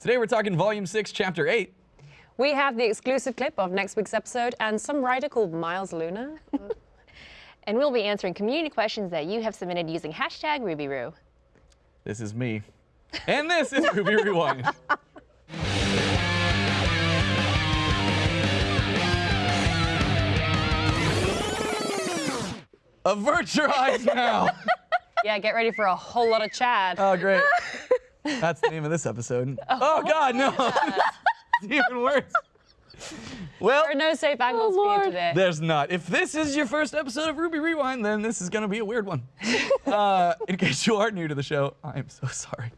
Today we're talking Volume 6, Chapter 8. We have the exclusive clip of next week's episode and some writer called Miles Luna. And we'll be answering community questions that you have submitted using hashtag RubyRoo. This is me. And this is Ruby Rewind. Avert your eyes now. yeah, get ready for a whole lot of Chad. Oh, great. That's the name of this episode. Oh, God, no. it's even worse. Well, there are no safe angles for you today. there's not. If this is your first episode of Ruby Rewind, then this is going to be a weird one. uh, in case you are new to the show, I am so sorry.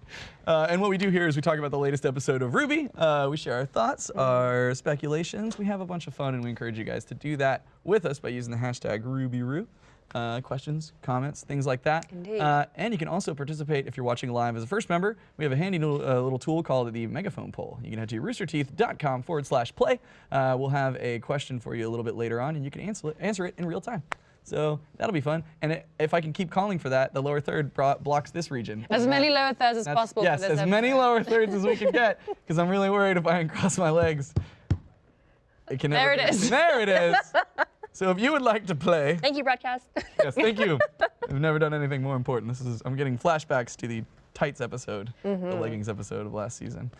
Uh, and what we do here is we talk about the latest episode of Ruby. Uh, we share our thoughts, our speculations. We have a bunch of fun, and we encourage you guys to do that with us by using the hashtag RubyRoo. Uh, questions, comments, things like that. Indeed. Uh, and you can also participate if you're watching live as a first member. We have a handy little, uh, little tool called the megaphone poll. You can head to roosterteeth.com forward slash play. Uh, we'll have a question for you a little bit later on, and you can answer it, answer it in real time. So that'll be fun. And it, if I can keep calling for that, the lower third blocks this region. As many lower thirds as That's- possible Yes, as many lower thirds as we can get, because I'm really worried if I uncross my legs. It can There it is. There it is. So if you would like to play, Thank you, broadcast. yes, thank you. I've never done anything more important. This is I'm getting flashbacks to the tights episode, the leggings episode of last season.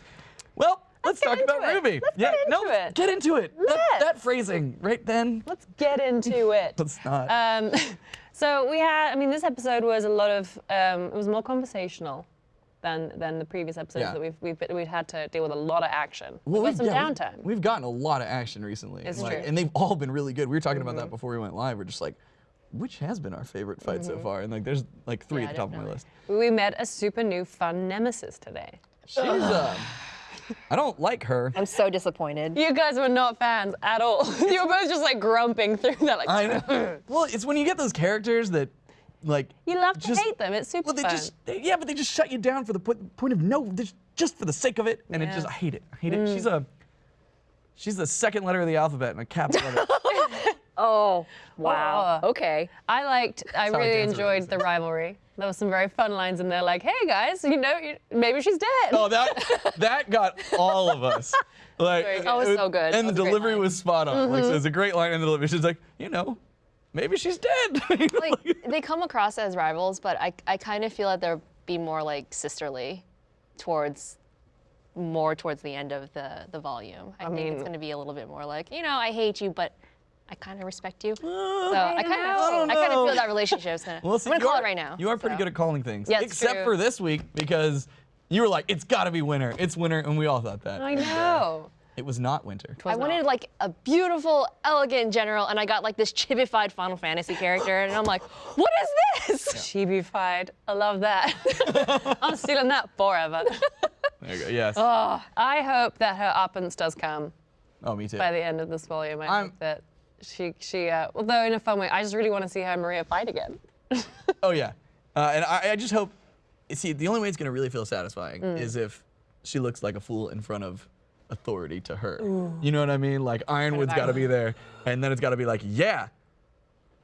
Well, let's, get talk about it. Ruby. Let's yeah, get no, into it. get into it. That, Let's. that phrasing right then. Let's get into it. Let's not. Um, so we had, I mean, this episode was a lot of, um, it was more conversational than than the previous episodes Yeah. that we've, we've we've had to deal with a lot of action. Well, with some yeah, we've- downtime. We've, gotten a lot of action recently. It's like, true. And they've all been really good. We were talking about that before we went live. We're just like, which has been our favorite fight so far? And like, there's like three Yeah, at the top of my list. we met a super new fun nemesis today. She's, uh, I don't like her. I'm so disappointed. You guys were not fans at all. you were both just like grumping through that. Like, I know. well, it's when you get those characters that, like, you love to just- hate them. It's super Well, they fun. just they, yeah, but they just shut you down for the point, point of no, just- just for the sake of it, and it just I hate it. I hate it. Mm. She's a she's the second letter of the alphabet and a capital letter. Oh, wow. Oh. Okay. I liked, I Sorry, really enjoyed the rivalry. There was some very fun lines in there, like, "Hey guys, you know, you, maybe she's dead." oh, that that got all of us. Like, Very. Oh, it was so good. And That the was a great delivery was spot on. Like, so mm-hmm. it's a great line in the delivery. She's like, you know, maybe she's dead. like they come across as rivals, but I, I kind of feel that they're be more like sisterly towards more towards the end of the the volume. I, think it's um, going to be a little bit more like, you know, I hate you, but I kind of respect you. Uh, so I I kind of I kind of feel that relationship's gonna. Well, see, I'm gonna call are- it right now. You are pretty so. good at calling things. Yeah, Except true. for this week because you were like, it's got to be winter. It's winter, and we all thought that. I know. It was not winter. I wanted like a beautiful, elegant general, and I got like this chibified Final Fantasy character, and I'm like, what is this? Chibified. I love that. I'm stealing that forever. There you go. Yes. Oh, I hope that her uppance does come oh, me too. by the end of this volume. I I'm- hope that she, she, uh, although in a fun way, I just really want to see her and Maria fight again. Oh yeah, uh, and I, I just hope. See, the only way it's gonna really feel satisfying Mm. is if she looks like a fool in front of authority to her. You know what I mean? Like Ironwood's got to be there, and then it's got to be like, yeah,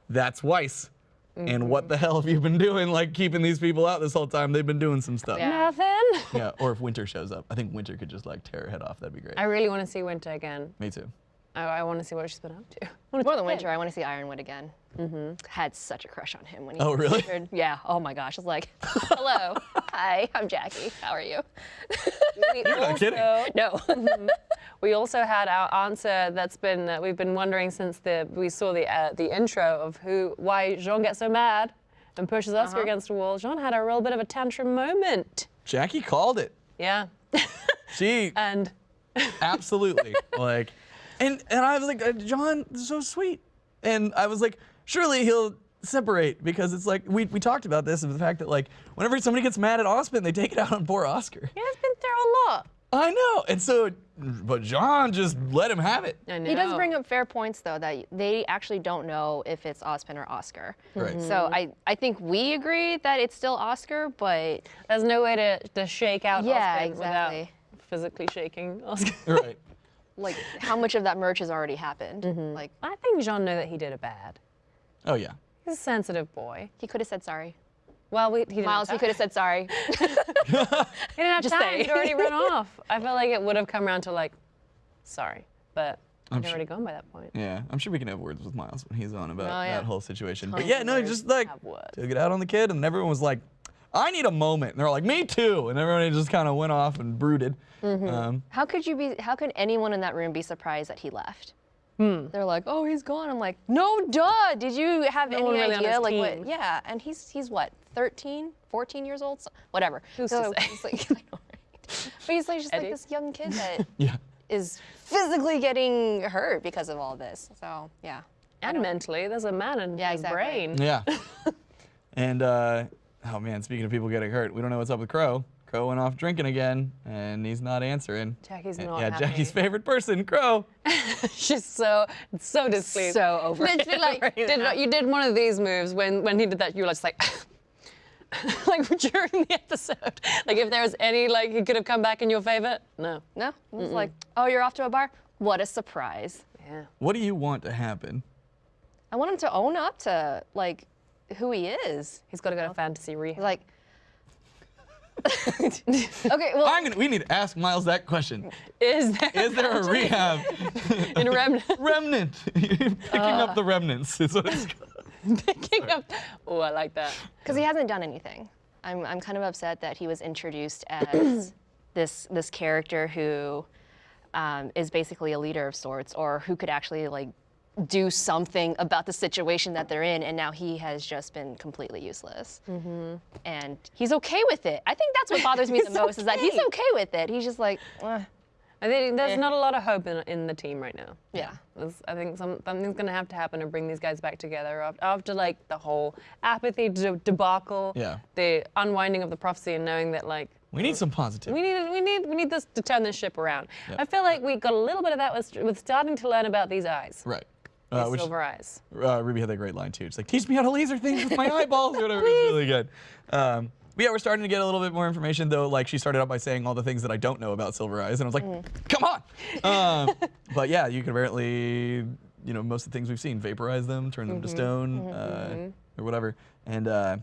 that's Weiss. Mm-hmm. And what the hell have you been doing? Like keeping these people out this whole time? They've been doing some stuff. Yeah. Nothing. Yeah, Or if Winter shows up, I think Winter could just like tear her head off. That'd be great. I really want to see Winter again. Me too. I, I want to see what she's been up to. More than winter, I want to see Ironwood again. Mm-hmm. Had such a crush on him when he. Oh, really? entered. Yeah. Oh my gosh. I was like, hello, hi, I'm Jackie. How are you? We You're not kidding. also- No. Mm-hmm. We also had our answer that's been that we've been wondering since the we saw the uh, the intro of who why Jaune gets so mad and pushes Oscar uh-huh. against a wall. Jaune had a real bit of a tantrum moment. Jackie called it. Yeah, She and absolutely like, and and I was like, uh, Jaune, is so sweet, and I was like, surely he'll separate because it's like we we talked about this of the fact that like whenever somebody gets mad at Ozpin, they take it out on poor Oscar. he has been through a lot. I know, and so, but Jaune just let him have it. I know. He does bring up fair points though that they actually don't know if it's Ozpin or Oscar. Right. So I, I think we agree that it's still Oscar, but There's no way to, to shake out Yeah, Oscar without exactly. physically shaking Oscar. Right. Like how much of that merch has already happened? Mm-hmm. Like I think Jaune knew that he did a bad. Oh yeah. He's a sensitive boy. he could have said sorry. Well, we, he Miles, he could have said sorry. He didn't have Just time. saying. He'd already run off. I felt like it would have come around to like, sorry, but I'm I'd sure- already gone by that point. Yeah, I'm sure we can have words with Miles when he's on about Oh, yeah. that whole situation. But yeah, no, words just like have words. took it out on the kid, and everyone was like, "I need a moment." And they're like, "Me too," and everybody just kind of went off and brooded. Mm-hmm. Um, How could you be? How could anyone in that room be surprised that he left? They're like, oh, he's gone. I'm like, no, duh. Did you have No any really idea? Like, team. what? Yeah, and he's he's what, 13, 14 years old, so, whatever. Who's to so say? He's like, I know, right? But he's like just Eddie? like this young kid that yeah, is physically getting hurt because of all this. So yeah. And mentally, there's a man in Yeah, his exactly. brain. yeah. and uh, oh man, speaking of people getting hurt, we don't know what's up with Qrow. Qrow went off drinking again, and he's not answering. Jackie's not yeah, happy. Jackie's favorite person, Qrow. She's so so displeased. So over it Literally, like, right did, now. you did one of these moves when when he did that. You were just like. like during the episode, like if there was any like he could have come back in your favor, no. No, it was like, oh, you're off to a bar. What a surprise! Yeah. What do you want to happen? I want him to own up to like who he is. He's got to go to fantasy He's rehab. like, okay, well, I'm gonna. We need to ask Miles that question. Is there Is there a rehab in Remnant remnant? Picking Uh. up the remnants is what it's called. picking up? Oh, I like that. because he hasn't done anything. I'm, I'm kind of upset that he was introduced as this this character who um, is basically a leader of sorts, or who could actually like do something about the situation that they're in, and now he has just been completely useless. And he's okay with it. I think that's what bothers me the He's most is that he's okay. okay with it. He's just like, "Eh, I think there's not a lot of hope in, in the team right now. yeah. There's- I think some, something's going to have to happen to bring these guys back together after, after like the whole apathy de- debacle, Yeah. the unwinding of the prophecy, and knowing that like We need some positivity. we need we need we need this to turn this ship around. Yep. I feel like we got a little bit of that with, with starting to learn about these eyes, Right. Uh, which silver eyes. uh, Ruby had that great line too. It's like, teach me how to laser things with my eyeballs or whatever. It's really good. Um, but yeah, we're starting to get a little bit more information though. Like she started out by saying all the things that I don't know about Silver Eyes, and I was like, come on. Um, but yeah, you can apparently, you know, most of the things we've seen, vaporize them, turn them to stone, uh, or whatever. And uh,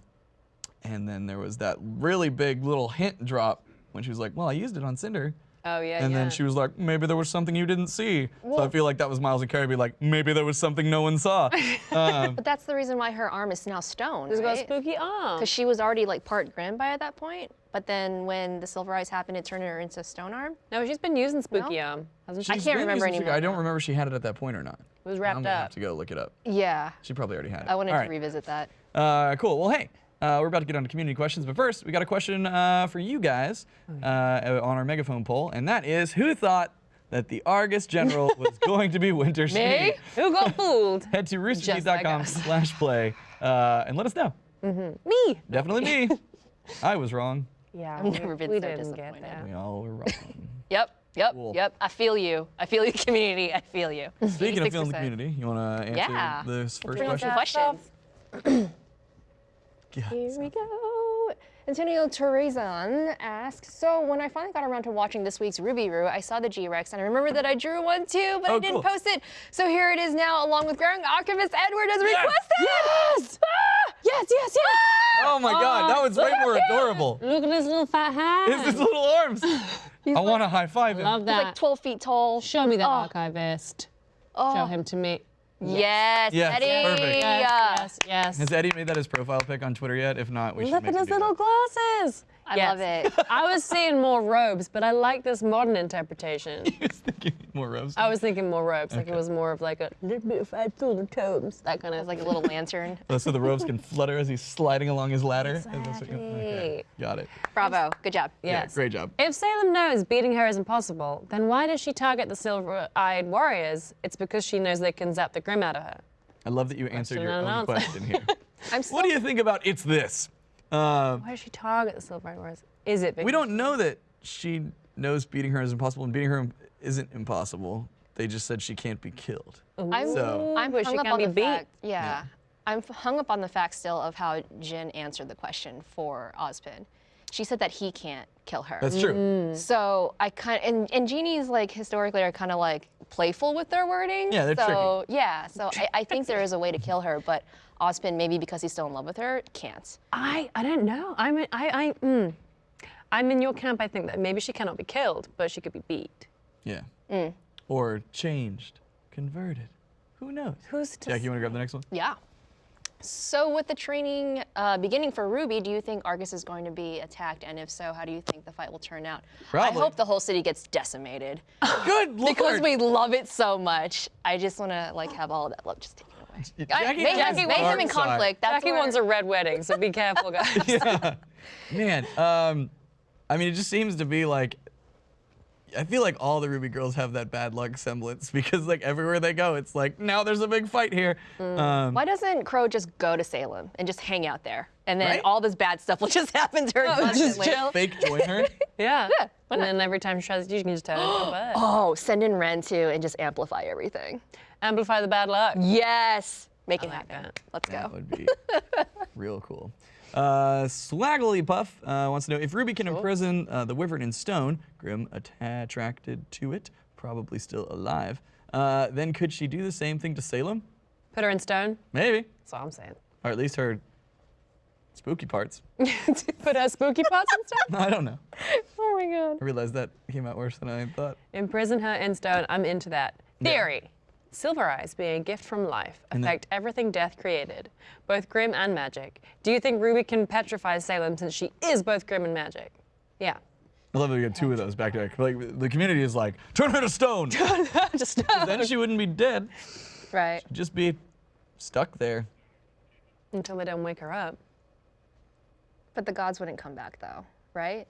and then there was that really big little hint drop when she was like, well, I used it on Cinder. Oh yeah, And yeah. then she was like, maybe there was something you didn't see. so I feel like that was Miles and Kerry be like, maybe there was something no one saw. Um, But that's the reason why her arm is now stone, She's got a right? spooky arm. Because she was already like part Grimby at that point. But then when the Silver Eyes happened, it turned her into a Stone Arm. No, she's been using spooky arm, hasn't she? I can't remember anymore I don't remember if she had it at that point or not. It was wrapped I'm wrapped gonna have up. to go look it up. Yeah, She probably already had it. I wanted All to right. revisit that. Uh, cool. Well, hey, uh, we're about to get on to community questions, but first we got a question uh, for you guys uh, on our megaphone poll, and that is, who thought that the Argus General was going to be Winter Schnee? Who got fooled? Head to Just like roosterteeth.com slash play uh, and let us know. Me. Definitely me. I was wrong. Yeah, I've we, never been we so didn't disappointed. get there. We all were wrong. Yep, yep, Cool. yep. I feel you. I feel you, community. I feel you. Speaking of feeling the community, you want to answer Yeah. this first Bring question? questions. Yeah. Here we go. Antonio Terrazan asks, so when I finally got around to watching this week's Ruby Roo, I saw the G-Rex and I remember that I mm-hmm. drew one too, but Oh, I didn't cool. post it. So here it is now, along with Grand Archivist Edward as Yes! requested. Ah! Yes! yes, yes, yes! Oh my god, that was way more adorable. Look at his little fat hand. Is his little arms? I want to high five him. Love He's that. like 12 feet tall. Show me that Oh. archivist. Oh. Show him to me. Yes, Yes, Eddie. perfect. Yes, yes, yes. Has Eddie made that his profile pic on Twitter yet? If not, we should Look make at his do little glasses. I Yes. love it. I was seeing more robes, but I like this modern interpretation. He was thinking more robes. I was thinking more robes, like it was more of like a little bit of five little tomes, that kind of like a little lantern. Oh, so the robes can flutter as he's sliding along his ladder. Is that what you- Okay, got it. Bravo. Good job. Yes. Yeah, great job. If Salem knows beating her is impossible, then why does she target the silver-eyed warriors? It's because she knows they can zap the grimm out of her. I love that you answered your own answer. question here. What do you think about it's this? Um, Why does she target the silver-eyed warriors? Is it because we don't know that she knows beating her is impossible and beating her isn't impossible. They just said she can't be killed. I'm, So- I'm but she hung up can on be the beat. fact. Yeah. I'm hung up on the fact still of how Jinn answered the question for Ozpin. She said that he can't kill her. That's true. Mm. so I kind of, and and genies like historically are kind of like playful with their wording. Yeah, they're so, Yeah, so I, I think there is a way to kill her, but Ozpin, maybe because he's still in love with her, can't. I I don't know. I'm in, I I mm, I'm in your camp. I think that maybe she cannot be killed, but she could be beat. Yeah. Mm. Or changed, converted. Who knows? Who's to Jackie, you want to grab the next one? Yeah. So with the training uh, beginning for Ruby, do you think Argus is going to be attacked? And if so, how do you think the fight will turn out? Probably. I hope the whole city gets decimated Good lord. because we love it so much. I just want to like have all of that love just taken away. I- Jackie make, has them in conflict. That's Jackie where- wants a red wedding, so be careful, guys. yeah. Man, um, I mean, it just seems to be like. I feel like all the Ruby girls have that bad luck semblance because like everywhere they go, it's like now there's a big fight here. Um, Why doesn't Qrow just go to Salem and just hang out there? And then Right? all this bad stuff will just happen to her Oh, just chill. fake join her. Yeah. Yeah, And then every time she tries to do, she can just turn it into a bird. Oh, send in Ren too and just amplify everything. Amplify the bad luck. Yes. Make it like happen. that. Let's That go. would be real cool. Uh, Swaggly Puff uh, wants to know if Ruby can imprison uh, the Wyvern in stone, Grimm atta- attracted to it, probably still alive, uh, then could she do the same thing to Salem? Put her in stone. Maybe. That's all I'm saying. Or at least her spooky parts. Put her spooky parts in stone. I don't know. Oh my god. I realized that came out worse than I thought. Imprison her in stone. I'm into that. Theory. Silver eyes being a gift from life then- affect everything death created, both grimm and magic. Do you think Ruby can petrify Salem since she is both grimm and magic? Yeah. I love that we got two of those back to back. Like the community is like, turn her to stone. Just then she wouldn't be dead. Right. She'd just be stuck there. until they don't wake her up. But the gods wouldn't come back though, right?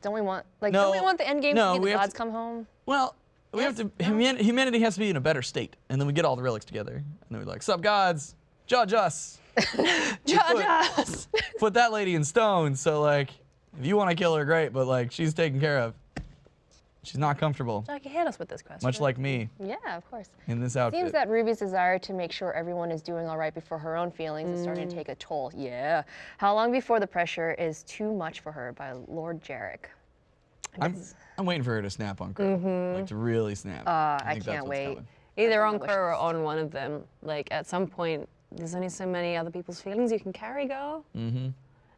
Don't we want like No. don't we want the end game No, to be the gods to- come home? Well, we have to. Human, humanity has to be in a better state, and then we get all the relics together, and then we're like, "Sup, gods? Judge us. Judge us! Put that lady in stone. So like, if you want to kill her, great, but like, she's taken care of. She's not comfortable, Jackie, hit us with this question. much like me Yeah, of course. in this outfit. Seems that Ruby's desire to make sure everyone is doing all right before her own feelings is starting to mm. take a toll. Yeah. How long before the pressure is too much for her by Lord Jarek? I'm, I'm waiting for her to snap on Qrow, like to really snap. Uh, I think that's can't wait. coming. Either on Qrow or on one of them. Like at some point, there's only so many other people's feelings you can carry, girl. Mm-hmm.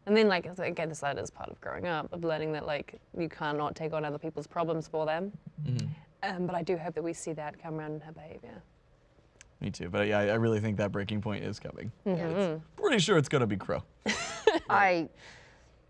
And then like again, this that is part of growing up, of learning that like you cannot take on other people's problems for them. Mm-hmm. Um, but I do hope that we see that come around in her behavior. Me too, but yeah, I I really think that breaking point is coming. Mm-hmm. It's pretty sure it's gonna be Qrow. I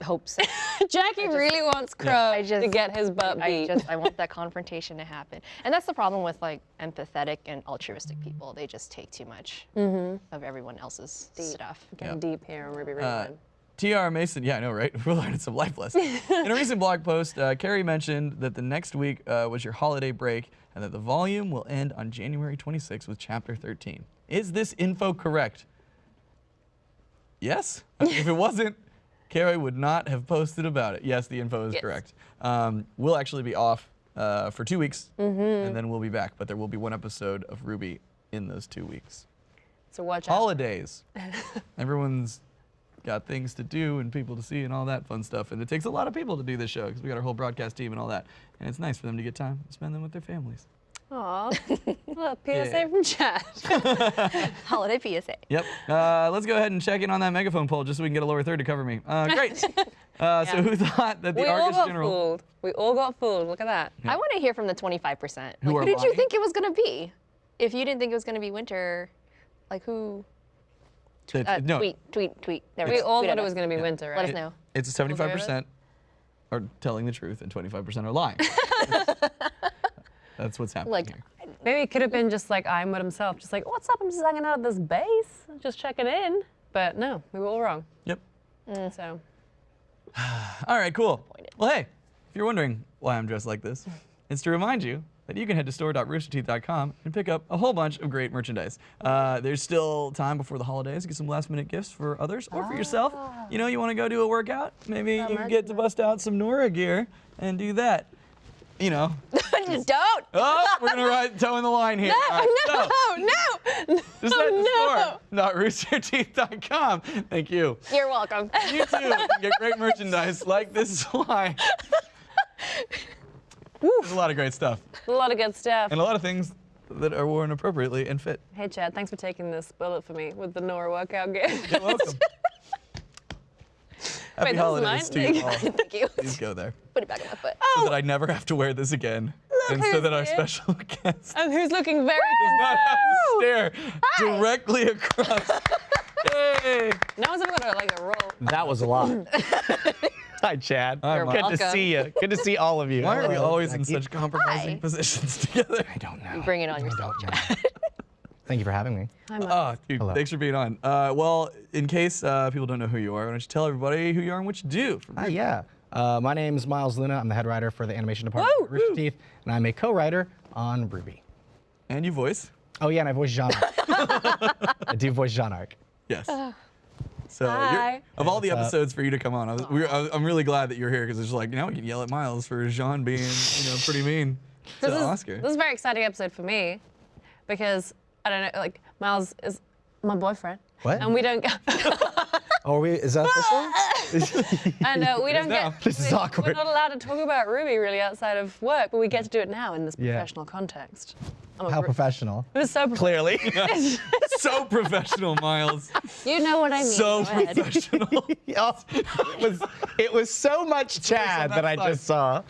hope so. Jackie really wants Qrow I to just- get his butt I just I want that confrontation to happen. And that's the problem with like empathetic and altruistic people. They just take too much of everyone else's stuff. Getting Yeah. deep here on Ruby Uh, Rewind. T.R. Mason, yeah, I know, right? We're learning some life lessons. In a recent blog post, uh, Kerry mentioned that the next week uh, was your holiday break and that the volume will end on January 26th with chapter 13. Is this info correct? Yes. if it wasn't, Kerry would not have posted about it. Yes, the info is Yes. correct. Um, we'll actually be off uh, for two weeks, and then we'll be back. But there will be one episode of Ruby in those two weeks. so watch out. Holidays. Everyone's got things to do and people to see and all that fun stuff. And it takes a lot of people to do this show because we got our whole broadcast team and all that. And it's nice for them to get time to spend them with their families. Aw, little PSA Yeah. from chat. Holiday PSA. Yep. Uh, let's go ahead and check in on that megaphone poll just so we can get a lower third to cover me. Uh, great. Uh, So who thought that the we all got General? fooled. We all got fooled. Look at that. I want to hear from the 25%. Like, Who who, are did you think it was going to be? If you didn't think it was going to be winter, like who? That- Uh, no, Tweet, tweet, tweet. There We all tweet thought it was going to be winter, right? Let us know. it's 75% are telling the truth and 25% are lying. That's what's happening Like, here. Maybe it could have been just like Ironwood himself, just like, what's up? I'm just hanging out at this base, just checking in. But no, we were all wrong. Yep. So All right, cool. Well, hey, if you're wondering why I'm dressed like this, it's to remind you that you can head to store.roosterteeth.com and pick up a whole bunch of great merchandise. Uh, there's still time before the holidays to get some last minute gifts for others or for yourself. You know, you want to go do a workout? Maybe you get to bust out some Nora gear and do that. You know. Don't! Oh, we're gonna ride toeing the line here. All right, so, no, no. just no. store, not roosterteeth.com. Thank you. You're welcome. You too get great merchandise like this line. There's a lot of great stuff A lot of good stuff. and a lot of things that are worn appropriately and fit. Hey Chad, thanks for taking this bullet for me with the Nora workout gear. You're welcome. Happy Wait, this is holidays mine? to you all. Thank you. Please go there. Put it back on my foot. So that oh. I never have to wear this again. and so that our here. special guest and who's looking very does not have to stare Hi. directly across. Yay! Now one's ever got a, like a roll. That was a lot. Hi, Chad. Hi, You're Mike. Good to see you. Good to see all of you. Why are we Hello, always in such compromising Hi. positions together? I don't know. Bring it on I yourself, don't know. Thank you for having me. Hi, Mike. Oh, dude, Hello. thanks for being on. Uh, well, in case uh, people don't know who you are, why don't you tell everybody who you are and what you do? For Hi, yeah. Uh, my name is Miles Luna. I'm the head writer for the animation department Woo! at Rooster Teeth, and I'm a co-writer on Ruby. And you voice? Oh yeah, and I voice Jaune. I do voice Jaune Arc. Yes. So, Hi. of all the episodes for you to come on, I was, we were, I was- I'm really glad that you're here because it's like now we can yell at Miles for Jaune being, you know, pretty mean to this is, Oscar. This is a very exciting episode for me because I don't know, like Miles is my boyfriend. What? And we don't go, Oh, are we, is that official? and uh, we don't now. get. This is we- awkward. We're not allowed to talk about Ruby really outside of work, but we get to do it now in this Yeah. professional context. I'm How professional. It was so prof- Clearly. so professional, Miles. You know what I mean. So Go professional. It was it was so much Chad that I just saw.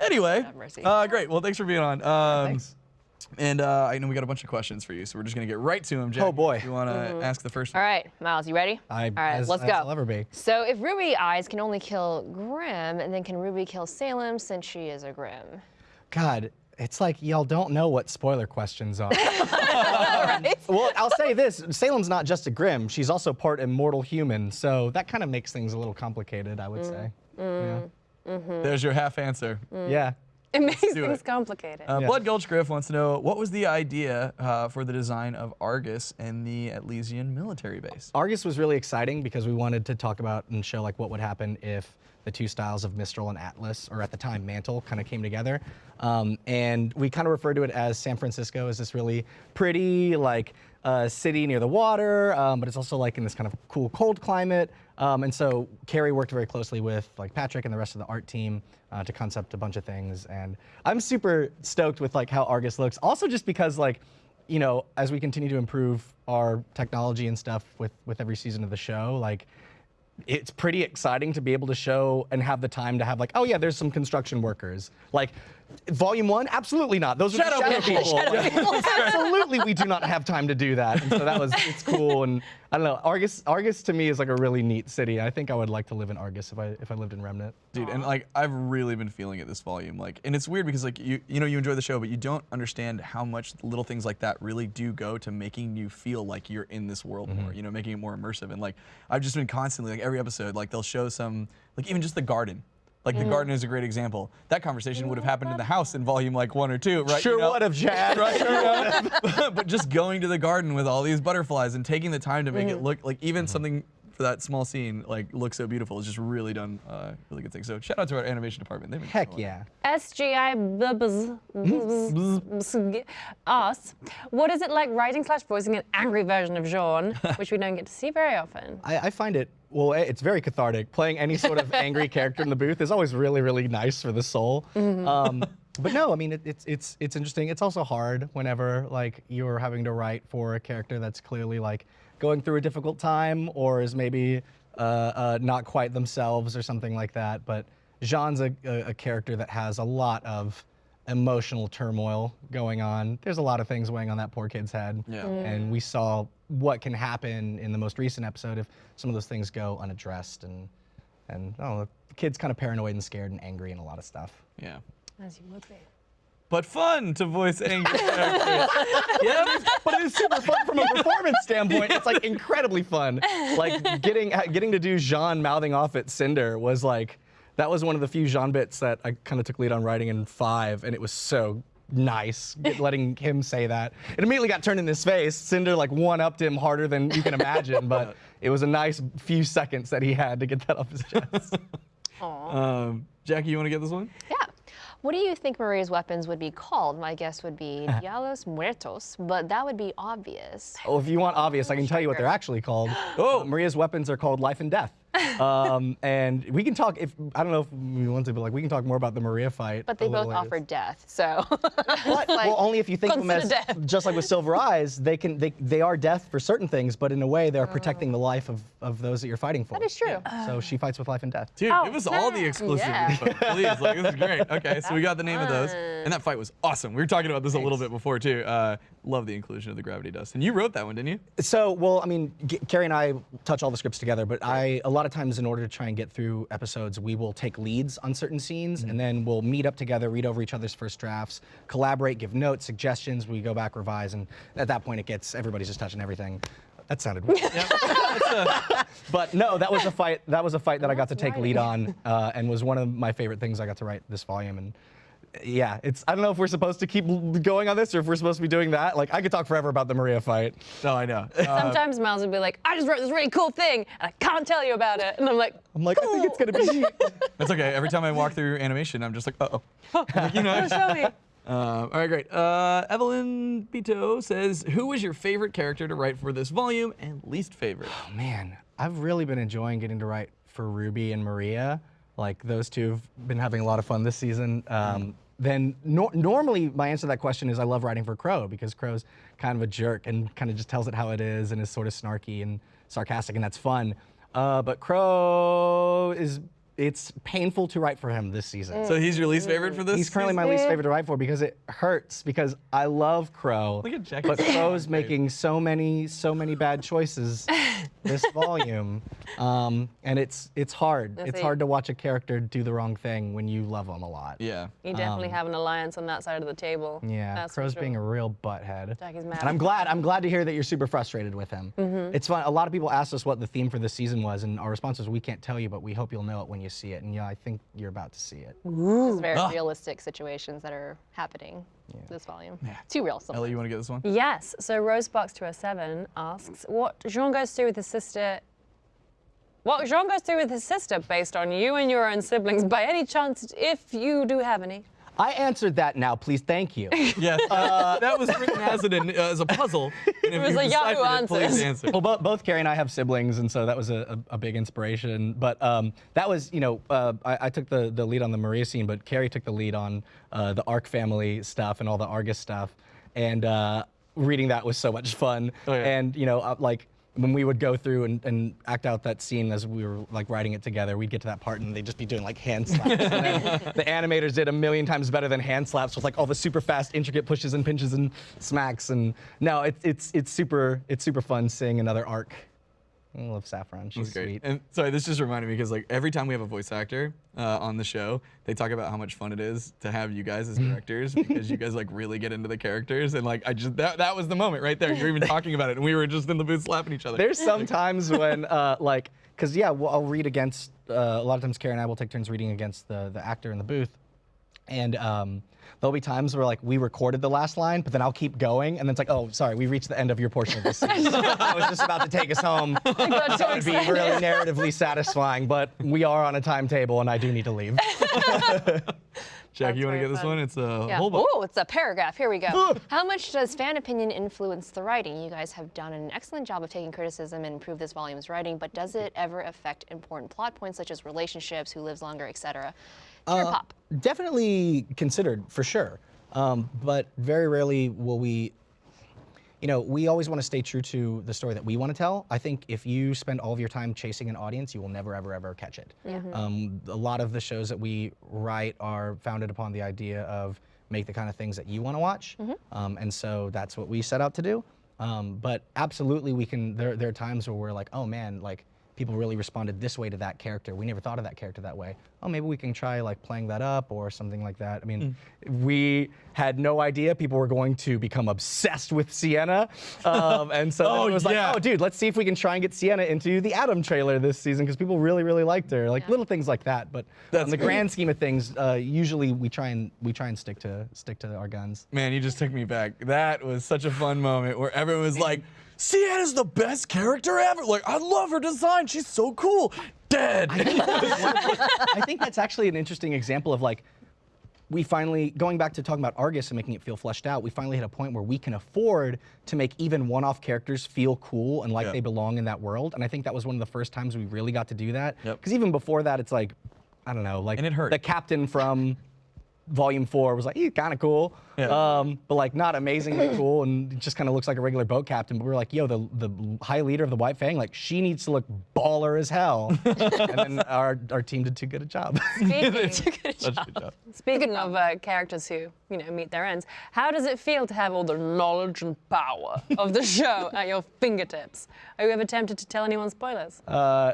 anyway, Have mercy. uh, great. Well, thanks for being on. Um, Thanks. And uh, I know we got a bunch of questions for you, so we're just gonna get right to them. Jack, Oh, boy. You want to Mm-hmm. ask the first one. All right, Miles, you ready? I, All right, as, let's as go. I'll ever be. So if Ruby Eyes can only kill Grimm, and then can Ruby kill Salem since she is a Grimm? God, it's like y'all don't know what spoiler questions are. right? well, I'll say this: Salem's not just a Grimm; she's also part immortal human. So that kind of makes things a little complicated, I would Mm. say. There's your half answer. Yeah. yeah. It makes things it. complicated. Uh, Yeah. Blood Gulch Griff wants to know what was the idea uh, for the design of Argus and the Atlesian military base? Argus was really exciting because we wanted to talk about and show like what would happen if the two styles of Mistral and Atlas, or at the time Mantle, kind of came together. Um, and we kind of referred to it as San Francisco as this really pretty like uh, city near the water, um, but it's also like in this kind of cool cold climate. Um, and so Kerry worked very closely with like Patrick and the rest of the art team uh, to concept a bunch of things. And I'm super stoked with like how Argus looks. Also just because like you know, as we continue to improve our technology and stuff with with every season of the show, like it's pretty exciting to be able to show and have the time to have like, oh yeah, there's some construction workers. Like volume one, absolutely not. Those are Shadow the shadow people. people. absolutely, we do not have time to do that. And so that was it's cool. And I don't know, Argus Argus to me is like a really neat city. I think I would like to live in Argus if I if I lived in Remnant. Dude, and like I've really been feeling it this volume. Like, and it's weird because like you you know you enjoy the show, but you don't understand how much little things like that really do go to making you feel like you're in this world mm-hmm. more. You know, making it more immersive. And like I've just been constantly like every episode, like they'll show some like even just the garden. Like the mm-hmm. garden is a great example. That conversation would have happened in the house in volume like one or two, right? Sure You know? would have, Chad. right? yeah. but just going to the garden with all these butterflies and taking the time to make it mm-hmm. look like even mm-hmm. something for that small scene like looks so beautiful It's just really done uh, really good things. So shout out to our animation department. They've been Heck killing yeah. SGI asks, what is it like writing slash voicing an angry version of Jaune, which we don't get to see very often? I, I find it well. It's very cathartic. Playing any sort of angry character in the booth is always really, really nice for the soul. Um, but no, I mean it, it's it's it's interesting. It's also hard whenever like you're having to write for a character that's clearly like going through a difficult time or is maybe uh, uh, not quite themselves or something like that. But Jaune's a, a, a character that has a lot of emotional turmoil going on. There's a lot of things weighing on that poor kid's head. Yeah. And we saw what can happen in the most recent episode if some of those things go unaddressed and and oh, the kid's kind of paranoid and scared and angry and a lot of stuff. Yeah. As you would be. But fun to voice angry characters. yeah. But it's super fun from a performance standpoint. It's like incredibly fun. Like getting getting to do Jaune mouthing off at Cinder was like that was one of the few Jaune bits that I kind of took lead on writing in five, and it was so nice get- letting him say that. It immediately got turned in his face. Cinder like one upped him harder than you can imagine, but it was a nice few seconds that he had to get that off his chest. Um, Jackie, you want to get this one? Yeah. What do you think Maria's weapons would be called? My guess would be Dialos Muertos, but that would be obvious. Oh, if you want obvious, I can tell you what they're actually called. Oh. Maria's weapons are called life and death. Um, and we can talk if I don't know if we want to, but like we can talk more about the Maria fight. But they both later. offered death, so. But, well, only if you think of them as death. just like with Silver Eyes, they can they, they are death for certain things, but in a way they're protecting the life of, of those that you're fighting for. That is true. So she fights with life and death. Dude, Oh, give us all the snap. exclusive Yeah. info, please. Like, this is great. Okay, so we got the name of those, and that fight was awesome. We were talking about this a little bit before too. Uh, love the inclusion of the gravity dust, and you wrote that one, didn't you? So, well, I mean, G- Kerry and I touch all the scripts together, but I, a lot of times, in order to try and get through episodes, we will take leads on certain scenes, and then we'll meet up together, read over each other's first drafts, collaborate, give notes, suggestions. We go back, revise, and at that point, it gets everybody's just touching everything. That sounded weird. but no, that was a fight. That was a fight that I got to take lead on, uh, and was one of my favorite things I got to write this volume. And yeah, it's. I don't know if we're supposed to keep going on this or if we're supposed to be doing that. Like, I could talk forever about the Maria fight. No, I know. Uh, Sometimes Miles would be like, I just wrote this really cool thing, and I can't tell you about it. And I'm like, I'm like, I think it's gonna be. That's okay. Every time I walk through animation, I'm just like, uh oh. you know. show me. Uh, all right, great. Uh, Evelyn Bito says, "Who was your favorite character to write for this volume and least favorite?" Oh, man, I've really been enjoying getting to write for Ruby and Maria. Like those two have been having a lot of fun this season. Um, then nor- normally my answer to that question is I love writing for Qrow because Qrow's kind of a jerk and kind of just tells it how it is and is sort of snarky and sarcastic and that's fun. Uh, but Qrow is it's painful to write for him this season. So he's your least favorite for this. He's currently my least favorite to write for because it hurts because I love Qrow. Look at Jackie But Qrow's making so many, so many bad choices this volume, um, and it's it's hard. It's see. hard to watch a character do the wrong thing when you love them a lot. Yeah. You definitely have an alliance on that side of the table. Yeah, That's Qrow's sure. being a real butthead. Jackie's mad. And I'm glad. I'm glad to hear that you're super frustrated with him. Mm-hmm. It's fun. A lot of people asked us what the theme for this season was, and our response was, "We can't tell you, but we hope you'll know it when you see it." And yeah, I think you're about to see it. It's very Ah. realistic situations that are happening this volume. Too real. Ellie, you want to get this one? Yes. So Rosebox207 asks, what Jaune goes through with his sister. What Jaune goes through with his sister based on you and your own siblings, by any chance, if you do have any. I answered that now. Please, thank you. Yes. Uh, that was written as, an, uh, as a puzzle. And if was a Yahoo deciphered it, please Answers. answer. well, bo- both Kerry and I have siblings, and so that was a, a, a big inspiration. But um, that was, you know, uh, I, I took the, the lead on the Maria scene, but Kerry took the lead on uh, the Arc family stuff and all the Argus stuff. And uh, reading that was so much fun. Oh, yeah. And, you know, uh, like, when we would go through and, and act out that scene as we were like writing it together, we'd get to that part and they'd just be doing like hand slaps. the animators did a million times better than hand slaps with like all the super fast, intricate pushes and pinches and smacks. And no, it's it's it's super it's super fun seeing another arc. I love Saffron. She's great. sweet. And sorry, this just reminded me because like every time we have a voice actor uh, on the show, they talk about how much fun it is to have you guys as directors because you guys like really get into the characters and like I just that that was the moment right there. You're even talking about it, and we were just in the booth slapping each other. There's sometimes when, uh, like, because yeah, well, I'll read against. Uh, a lot of times, Karen and I will take turns reading against the the actor in the booth, and um, there'll be times where like we recorded the last line, but then I'll keep going, and then it's like, oh, sorry, we reached the end of your portion of this scene. I was just about to take us home. That would be really narratively satisfying, but we are on a timetable, and I do need to leave. Jack, you want to very get this fun. one? It's a Yeah. whole book. Oh, it's a paragraph. Here we go. How much does fan opinion influence the writing? You guys have done an excellent job of taking criticism and improve this volume's writing, but does it ever affect important plot points such as relationships, who lives longer, etc.? Pure pop. Definitely considered for sure, um, but very rarely will we. You know, we always want to stay true to the story that we want to tell. I think if you spend all of your time chasing an audience, you will never, ever, ever catch it. Um, a lot of the shows that we write are founded upon the idea of make the kind of things that you want to watch, um, and so that's what we set out to do. Um, but absolutely, we can. There, there are times where we're like, oh man, like people really responded this way to that character. We never thought of that character that way. Oh, maybe we can try like playing that up or something like that. I mean, we had no idea people were going to become obsessed with Sienna, um, and so Oh, it was yeah. like, oh, dude, let's see if we can try and get Sienna into the Adam trailer this season because people really, really liked her. Like little things like that. But That's on the great. grand scheme of things, uh, usually we try and we try and stick to stick to our guns. Man, you just took me back. That was such a fun moment where everyone was like, Sienna's the best character ever. Like, I love her design. She's so cool. Dead. I think that's actually an interesting example of like we finally, going back to talking about Argus and making it feel fleshed out, we finally hit a point where we can afford to make even one-off characters feel cool and like they belong in that world. And I think that was one of the first times we really got to do that. Yep. Because even before that, it's like, I don't know, like And it hurt. the captain from Volume Four was like, he's kind of cool, Yeah. um, but like not amazingly cool, and just kind of looks like a regular boat captain. But we were like, yo, the the high leader of the White Fang, like she needs to look baller as hell. and then our our team did too good a job. Speaking, a job. speaking of uh, characters who, you know, meet their ends, how does it feel to have all the knowledge and power of the show at your fingertips? Are you ever tempted to tell anyone spoilers? uh,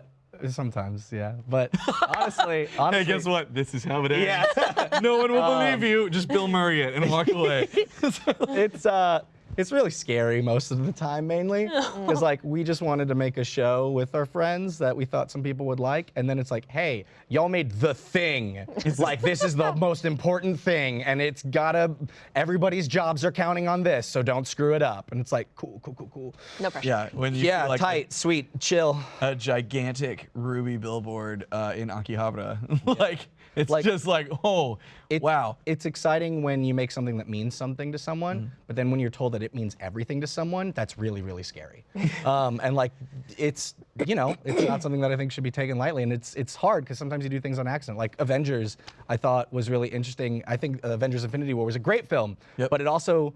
sometimes, yeah. But honestly, honestly, Hey, guess what? This is how it ends. Yeah. no one will believe you. Just Bill Murray it and walk away. it's uh it's really scary most of the time mainly because like we just wanted to make a show with our friends that we thought some people would like and then it's like hey y'all made the thing. It's like this is the most important thing and it's gotta everybody's jobs are counting on this so don't screw it up. And it's like cool cool cool cool. No pressure. yeah, when you yeah like tight sweet chill. a gigantic ruby billboard uh, in Akihabara. like it's Like- just like, oh, It- wow. It's exciting when you make something that means something to someone, Mm. but then when you're told that it means everything to someone, that's really, really scary. um, and like, it's you know, it's not something that I think should be taken lightly, and it's it's hard because sometimes you do things on accident. Like Avengers, I thought was really interesting. I think Avengers: Infinity War was a great film, Yep. but it also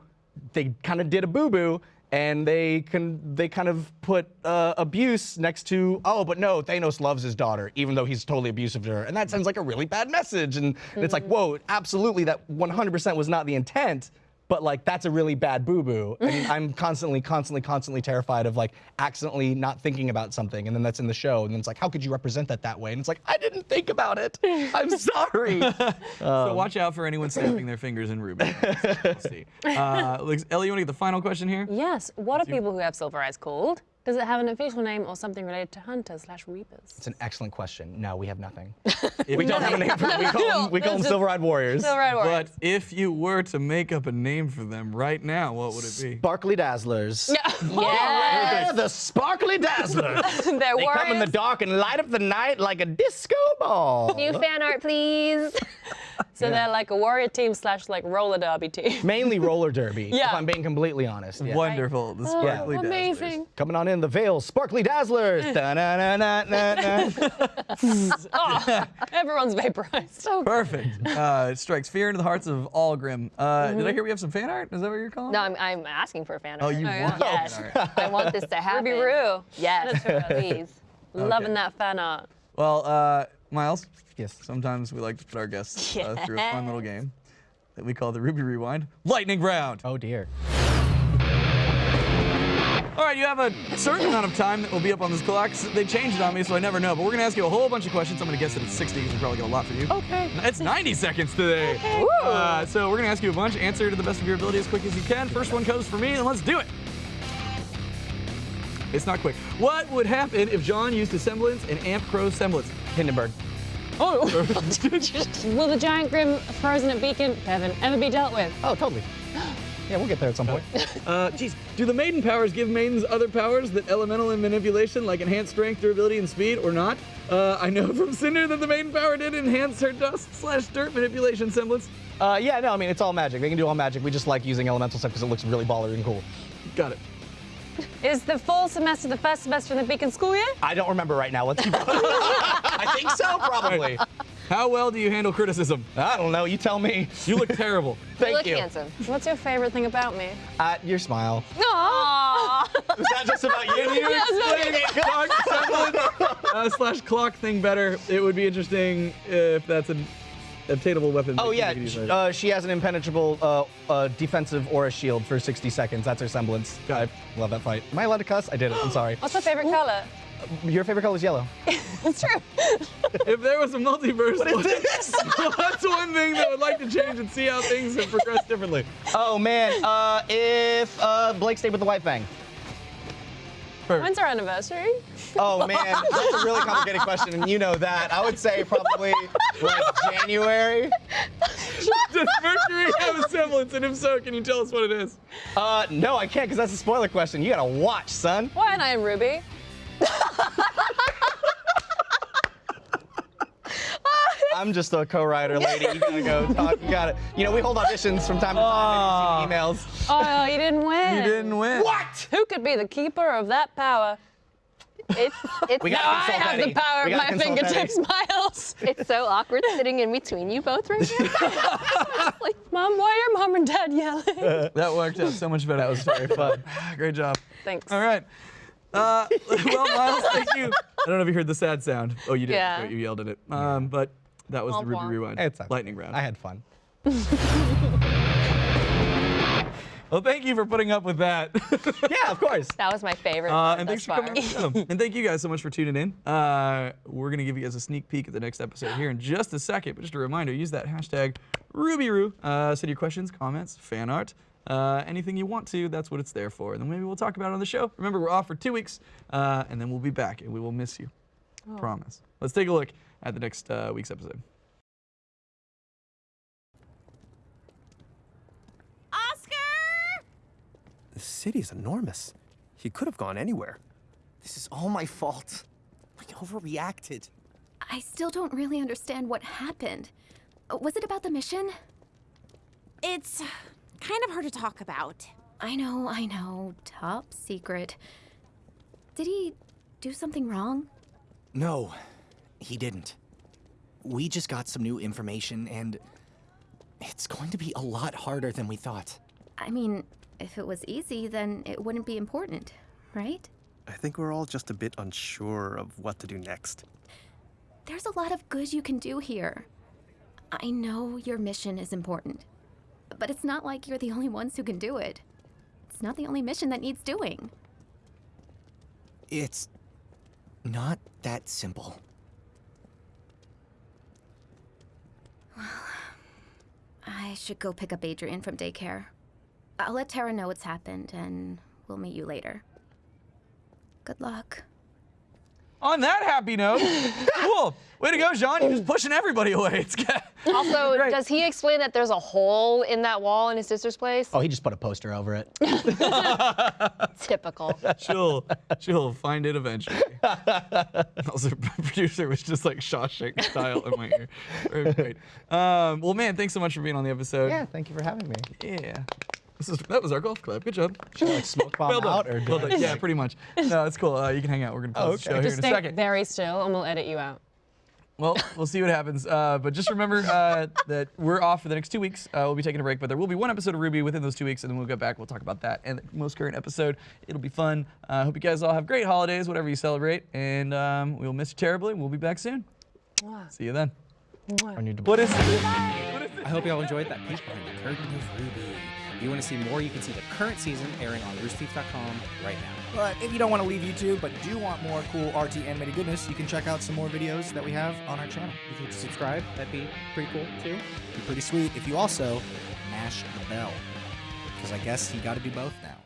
they kind of did a boo boo. And they can they kind of put uh, abuse next to oh but no Thanos loves his daughter even though he's totally abusive to her. And that sends like a really bad message. And it's like whoa absolutely that 100% was not the intent but like that's a really bad boo boo and I'm constantly constantly constantly terrified of like accidentally not thinking about something and then that's in the show and then it's like how could you represent that that way and it's like I didn't think about it I'm sorry so watch out for anyone snapping their fingers in Ruby. We'll see. Uh, Ellie, you want to get the final question here? Yes. What are people who have silver eyes called? Does it have an official name or something related to hunters slash reapers? it's an excellent question no we have nothing we don't have a name for them we call them, we call them silver-eyed warriors Silver-eyed warriors. But if you were to make up a name for them right now, what would it be? Sparkly Dazzlers. Yes. Yeah, the Sparkly Dazzlers. They're they come in the dark and light up the night like a disco ball. New fan art, please. So they're like a warrior team slash like roller derby team. Mainly roller derby, Yeah. if I'm being completely honest. Yeah. Wonderful. The sparkly Dazzlers. Amazing. Coming on in the veil, Sparkly Dazzlers. Da-na-na-na-na-na. Oh, everyone's vaporized. Perfect. Uh, it strikes fear into the hearts of all Grimm. Uh, Did I hear we have some fan art? Is that what you're calling? No, I'm, I'm asking for a fan Oh, you yeah. want Yes. I want this to happen. Ruby Roo. Yes, Send it to us. please. Loving that fan art. Well, uh, Miles. Yes. Sometimes we like to put our guests uh, through a fun little game that we call the Ruby Rewind Lightning Round. oh dear. All right, you have a certain amount of time that will be up on this clock. They changed it on me, so I never know. But we're gonna ask you a whole bunch of questions. I'm gonna guess that it's 60 because we probably get a lot for you. Okay. It's 90 seconds today. Uh, so we're gonna ask you a bunch. Answer to the best of your ability as quick as you can. First one comes for me, and let's do it. It's not quick. What would happen if Jaune used a semblance and Amp Qrow's semblance? Hindenburg. Oh. Will the giant grimm frozen at Beacon Heaven ever be dealt with? Oh, totally. Yeah, we'll get there at some point. Uh, geez, do the maiden powers give maidens other powers that elemental and manipulation, like enhanced strength, durability, and speed, or not? Uh, I know from Cinder that the maiden power did enhance her dust slash dirt manipulation semblance. Uh, yeah, no, I mean, it's all magic. They can do all magic. We just like using elemental stuff because it looks really baller and cool. Got it. Is the fall semester the first semester in the Beacon school year? I don't remember right now. Let's keep I think so, probably. How well do you handle criticism? I don't know. You tell me. You look terrible. Thank you look you. handsome. What's your favorite thing about me? Uh, your smile. Aww. Is that just about you? Can you explain clock uh, slash clock thing better? It would be interesting if that's an obtainable weapon. Oh yeah, you could use sh- later. uh, she has an impenetrable uh, uh, defensive aura shield for 60 seconds. That's her semblance. I love that fight. Am I allowed to cuss? I did it. I'm sorry. What's my favorite color? Your favorite color is yellow. It's true. if there was a multiverse, What is this? what's one thing that I would like to change and see how things have progressed differently? oh man, uh, if uh, Blake stayed with the White Fang. When's our anniversary? Oh man, that's a really complicated question, and you know that. I would say probably like January. Does Mercury have a semblance? And if so, can you tell us what it is? Uh, no, I can't because that's a spoiler question. You gotta watch, son. Why and I am Ruby. I'm I'm just a co-writer lady. You gotta go talk. You gotta. You know, we hold auditions from time to time. Maybe you see emails. Oh, you didn't win. You didn't win. What? Who could be the keeper of that power? It's it's We Now I consult have the power of my consult Eddie. fingertips, Miles. it's so awkward sitting in between you both right now. like, Mom, why are mom and dad yelling? That worked out so much better. That was very fun. Great job. Thanks. All right. Uh, well, Miles, thank you. I don't know if you heard the sad sound. Oh, you did. Yeah. Great, You yelled at it. Um, but that was the Womp Ruby womp. Rewind. It's okay. lightning round. I had fun. Well, thank you for putting up with that. Yeah, of course. that was my favorite. Uh, and thus thanks for coming on. And thank you guys so much for tuning in. Uh, we're going to give you guys a sneak peek at the next episode here in just a second. But just a reminder, use that hashtag RubyRoo. Uh, send your questions, comments, fan art, uh, anything you want to. That's what it's there for. And then maybe we'll talk about it on the show. Remember, we're off for two weeks, uh, and then we'll be back, and we will miss you. Promise. Let's take a look at the next uh, week's episode. Oscar! The city's enormous. He could have gone anywhere. This is all my fault. I overreacted. I still don't really understand what happened. Uh, Was it about the mission? It's kind of hard to talk about. I know, I know. Top secret. Did he do something wrong? No, he didn't. We just got some new information, and it's going to be a lot harder than we thought. I mean, if it was easy, then it wouldn't be important, right? I think we're all just a bit unsure of what to do next. There's a lot of good you can do here. I know your mission is important, but it's not like you're the only ones who can do it. It's not the only mission that needs doing. It's not that simple. Well, I should go pick up Adrian from daycare. I'll let Terra know what's happened, and we'll meet you later. Good luck. On that happy note, cool. Way to go, Jaune. You're just pushing everybody away. It's good. Also, Right. does he explain that there's a hole in that wall in his sister's place? Oh, he just put a poster over it. Typical. she'll she'll find it eventually. also, producer was just like Shawshank style in my ear. Very great. Um, well, man, thanks so much for being on the episode. yeah, thank you for having me. Yeah. This is that was our golf club. Good job. Should I like smoke bomb Well done. out or Well done. Yeah, pretty much. No, it's cool. Uh, you can hang out. We're gonna pause Oh, the show okay. here Just in a stay second. very still, and we'll edit you out. Well, we'll see what happens. Uh, but just remember uh, that we're off for the next two weeks. Uh, we'll be taking a break, but there will be one episode of RWBY within those two weeks, and then we'll get back. We'll talk about that and the most current episode. It'll be fun. I uh, hope you guys all have great holidays, whatever you celebrate, and um, we'll miss you terribly. We'll be back soon. See you then. I need to- What is I hope y'all enjoyed that peek behind the curtain of RWBY. If you want to see more, you can see the current season airing on roosterteeth.com right now. But if you don't want to leave YouTube, but do want more cool RT animated goodness, you can check out some more videos that we have on our channel. If you could subscribe, that'd be pretty cool too. Be pretty sweet if you also mash the bell. Because I guess you got to do both now.